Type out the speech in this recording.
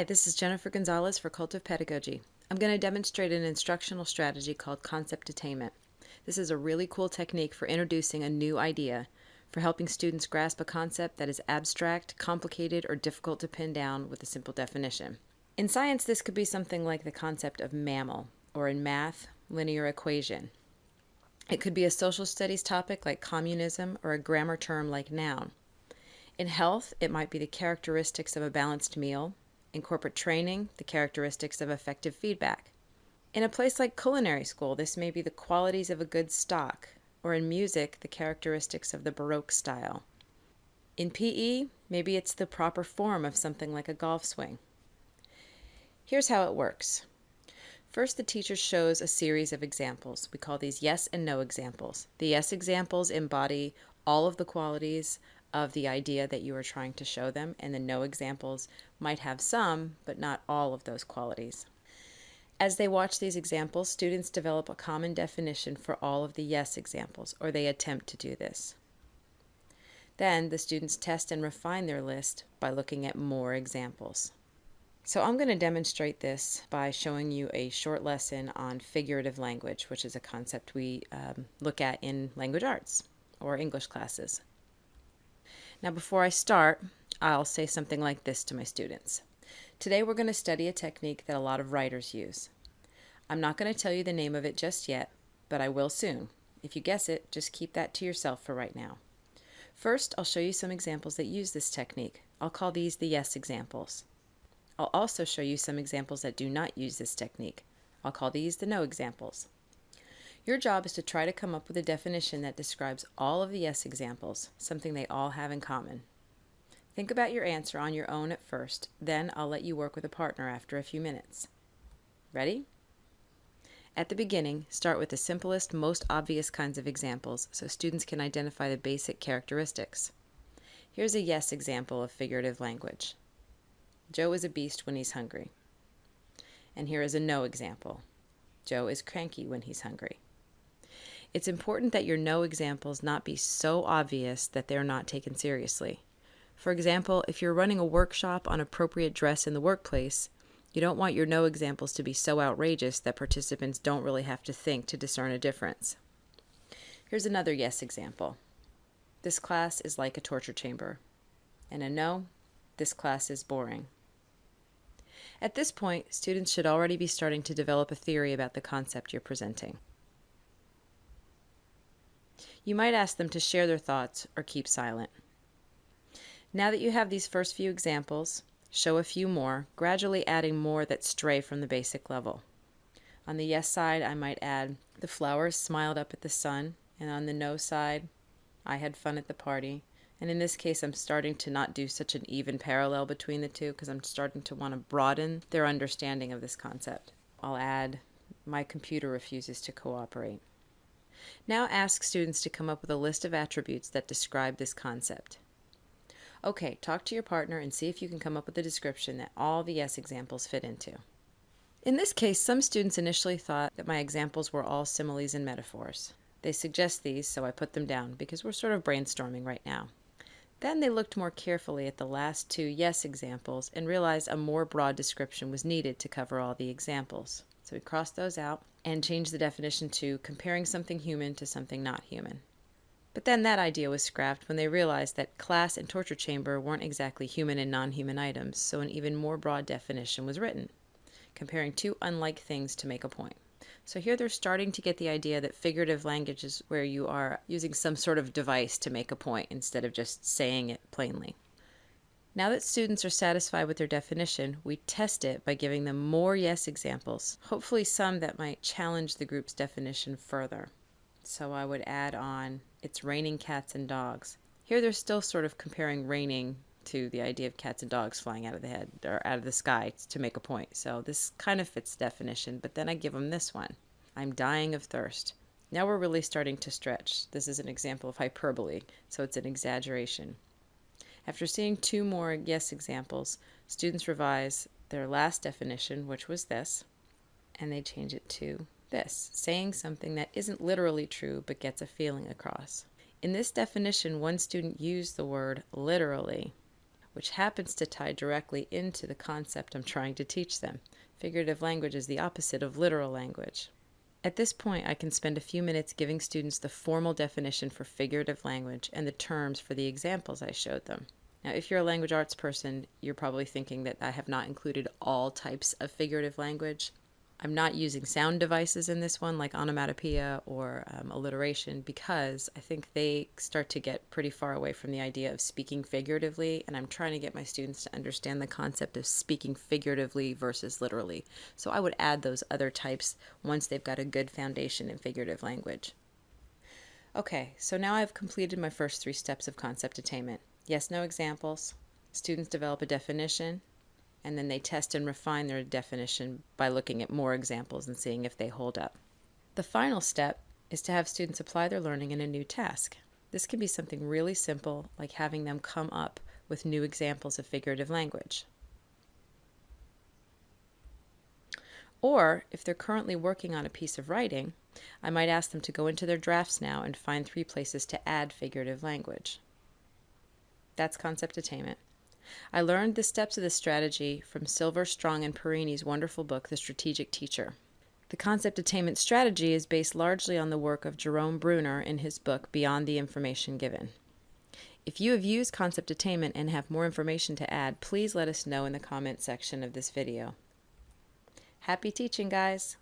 Hi, this is Jennifer Gonzalez for Cult of Pedagogy. I'm going to demonstrate an instructional strategy called concept attainment. This is a really cool technique for introducing a new idea, for helping students grasp a concept that is abstract, complicated, or difficult to pin down with a simple definition. In science, this could be something like the concept of mammal, or in math, linear equation. It could be a social studies topic like communism or a grammar term like noun. In health, it might be the characteristics of a balanced meal. In corporate training, the characteristics of effective feedback. In a place like culinary school, this may be the qualities of a good stock, or in music, the characteristics of the Baroque style. In PE, maybe it's the proper form of something like a golf swing. Here's how it works. First, the teacher shows a series of examples. We call these yes and no examples. The yes examples embody all of the qualities of the idea that you are trying to show them, and the no examples might have some, but not all of those qualities. As they watch these examples, students develop a common definition for all of the yes examples, or they attempt to do this. Then the students test and refine their list by looking at more examples. So I'm going to demonstrate this by showing you a short lesson on figurative language, which is a concept we um, look at in language arts or English classes. Now before I start, I'll say something like this to my students. Today we're going to study a technique that a lot of writers use. I'm not going to tell you the name of it just yet, but I will soon. If you guess it, just keep that to yourself for right now. First, I'll show you some examples that use this technique. I'll call these the yes examples. I'll also show you some examples that do not use this technique. I'll call these the no examples. Your job is to try to come up with a definition that describes all of the yes examples, something they all have in common. Think about your answer on your own at first, then I'll let you work with a partner after a few minutes. Ready? At the beginning, start with the simplest, most obvious kinds of examples so students can identify the basic characteristics. Here's a yes example of figurative language. Joe is a beast when he's hungry. And here is a no example. Joe is cranky when he's hungry. It's important that your no examples not be so obvious that they're not taken seriously. For example, if you're running a workshop on appropriate dress in the workplace, you don't want your no examples to be so outrageous that participants don't really have to think to discern a difference. Here's another yes example. This class is like a torture chamber. And a no, this class is boring. At this point, students should already be starting to develop a theory about the concept you're presenting. You might ask them to share their thoughts or keep silent. Now that you have these first few examples, show a few more, gradually adding more that stray from the basic level. On the yes side, I might add, the flowers smiled up at the sun, and on the no side, I had fun at the party. And in this case, I'm starting to not do such an even parallel between the two because I'm starting to want to broaden their understanding of this concept. I'll add, my computer refuses to cooperate. Now ask students to come up with a list of attributes that describe this concept. Okay, talk to your partner and see if you can come up with a description that all the yes examples fit into. In this case, some students initially thought that my examples were all similes and metaphors. They suggest these, so I put them down because we're sort of brainstorming right now. Then they looked more carefully at the last two yes examples and realized a more broad description was needed to cover all the examples. So we crossed those out and changed the definition to comparing something human to something not human. But then that idea was scrapped when they realized that class and torture chamber weren't exactly human and non human items, so an even more broad definition was written, comparing two unlike things to make a point. So here they're starting to get the idea that figurative language is where you are using some sort of device to make a point instead of just saying it plainly. Now that students are satisfied with their definition, we test it by giving them more yes examples, hopefully some that might challenge the group's definition further. So I would add on, it's raining cats and dogs. Here they're still sort of comparing raining to the idea of cats and dogs flying out of the head or out of the sky to make a point. So this kind of fits definition, but then I give them this one. I'm dying of thirst. Now we're really starting to stretch. This is an example of hyperbole, so it's an exaggeration. After seeing two more yes examples, students revise their last definition, which was this, and they change it to this, saying something that isn't literally true but gets a feeling across. In this definition, one student used the word literally, which happens to tie directly into the concept I'm trying to teach them. Figurative language is the opposite of literal language. At this point, I can spend a few minutes giving students the formal definition for figurative language and the terms for the examples I showed them. Now, if you're a language arts person, you're probably thinking that I have not included all types of figurative language. I'm not using sound devices in this one like onomatopoeia or um, alliteration because I think they start to get pretty far away from the idea of speaking figuratively, and I'm trying to get my students to understand the concept of speaking figuratively versus literally. So I would add those other types once they've got a good foundation in figurative language. Okay, so now I've completed my first three steps of concept attainment. Yes, no examples. Students develop a definition, and then they test and refine their definition by looking at more examples and seeing if they hold up. The final step is to have students apply their learning in a new task. This can be something really simple, like having them come up with new examples of figurative language. Or, if they're currently working on a piece of writing, I might ask them to go into their drafts now and find three places to add figurative language. That's concept attainment. I learned the steps of this strategy from Silver, Strong, and Perini's wonderful book, The Strategic Teacher. The concept attainment strategy is based largely on the work of Jerome Bruner in his book Beyond the Information Given. If you have used concept attainment and have more information to add, please let us know in the comment section of this video. Happy teaching, guys!